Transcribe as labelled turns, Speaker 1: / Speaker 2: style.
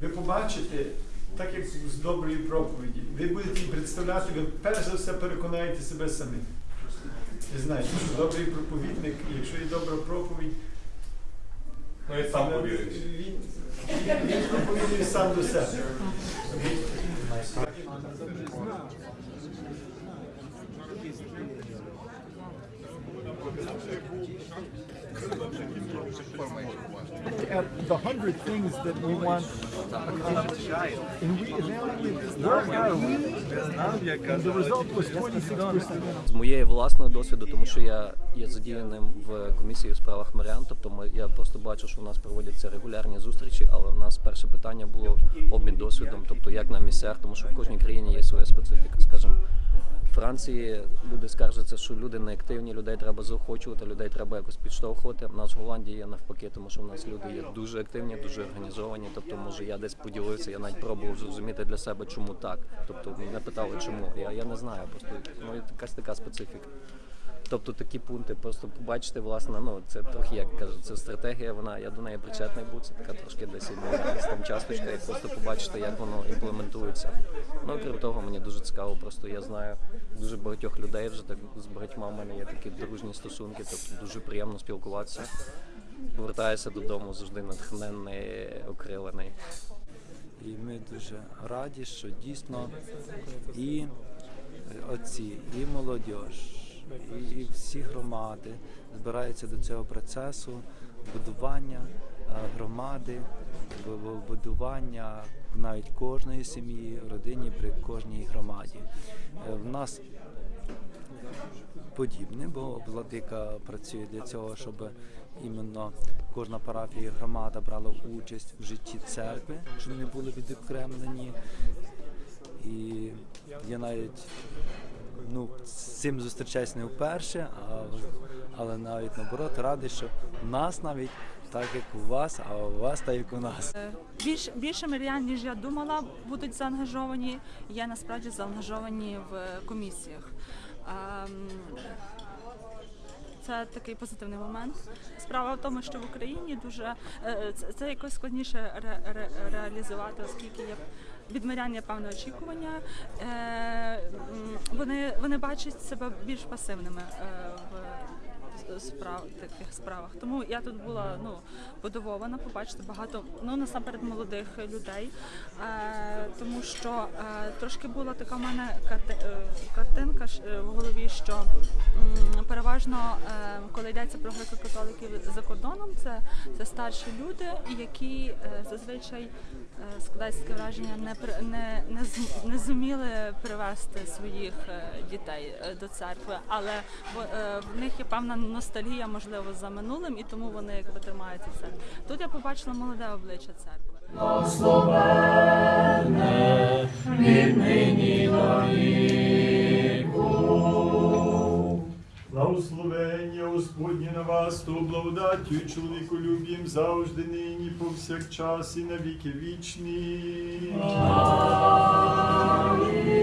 Speaker 1: Ви побачите, так як з доброї проповіді, ви будете представляти, ви перш за все переконаєте себе самі. Ви знаєте, що добрий проповідник, якщо є добра проповідь,
Speaker 2: Ну і сам повіриш.
Speaker 1: він, він, він проповідує сам до себе.
Speaker 3: At the hundred things that we want. And we evaluated where are we and the result was 26%
Speaker 4: З моєї власного досвіду, тому що я є задіяним в комісії у справах мирян, тобто ми, я просто бачу, що у нас проводяться регулярні зустрічі, але у нас перше питання було обмін досвідом, тобто як на місцях, тому що в кожній країні є своя специфіка. Скажімо, Франції люди скаржаться, що люди неактивні, людей треба заохочувати, людей треба якось підштовхувати. У нас в Голландії є навпаки, тому що в нас люди є дуже активні, дуже організовані. Тобто, може, я десь поділився, я навіть пробував зрозуміти для себе, чому так. Тобто мене питали, чому. Я, я не знаю, просто ну якась така специфіка. Тобто такі пункти, просто побачити, власне, ну це трохи як кажуть, це стратегія. Вона я до неї причетний був. Це така трошки десь і там часточка, і просто побачити, як воно імплементується. Ну крім того, мені дуже цікаво. Просто я знаю дуже багатьох людей вже так з багатьма в мене є такі дружні стосунки, тобто дуже приємно спілкуватися. Повертаюся додому завжди натхненний, окрилений.
Speaker 5: І ми дуже раді, що дійсно і отці, і молодь, і, всі громади збираються до цього процесу будування е, громади, бу- бу- будування навіть кожної сім'ї, родині при кожній громаді. Е, В нас подібне, бо владика працює для цього, щоб іменно кожна парафія і громада брала участь в житті церкви, щоб не були відокремлені. І я навіть ну, з цим зустрічаюсь не вперше, а, але навіть наоборот радий, що в нас навіть так, як у вас, а у вас так, як у нас.
Speaker 6: Більш, більше мирян, ніж я думала, будуть заангажовані. Є насправді заангажовані в комісіях. Ем, Це такий позитивний момент. Справа в тому, що в Україні дуже е, це, якось складніше ре, ре, реалізувати, оскільки є від мирян є певне очікування. Е, вони, вони бачать себе більш пасивними е, в справ таких справах. Тому я тут була ну подивована побачити багато ну насамперед молодих людей, е, тому що е, трошки була така в мене е, картинка е, в голові, що м, переважно, е, коли йдеться про греко-католиків за кордоном, це, це старші люди, які е, зазвичай е, складається таке враження, не не, не, не зуміли привести своїх е, дітей до церкви, але в, е, в них є певна ностальгія, можливо, за минулим, і тому вони якби тримаються церкви. Тут я побачила молоде обличчя церкви.
Speaker 1: Благословення Господнє на вас, то благодаттю і чоловіколюб'ям завжди нині, повсякчас і на віки вічні. Амінь.